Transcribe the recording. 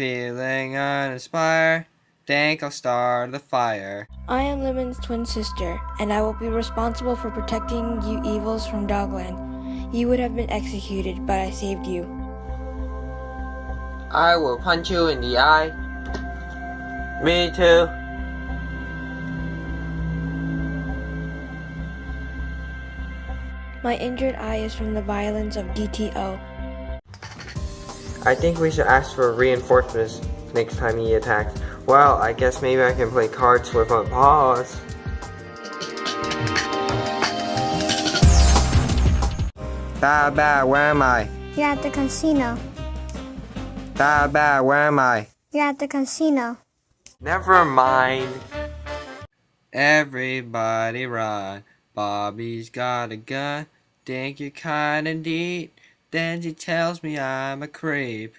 Feeling uninspired, think I'll start the fire. I am Lemon's twin sister, and I will be responsible for protecting you evils from Dogland. You would have been executed, but I saved you. I will punch you in the eye. Me too. My injured eye is from the violence of DTO. I think we should ask for reinforcements next time he attacks. Well, I guess maybe I can play cards with my paws. Bad, bad, where am I? You're at the casino. Bad, bad, where am I? You're at the casino. Never mind. Everybody run. Bobby's got a gun. Think you're kinda neat. Then she tells me I'm a creep.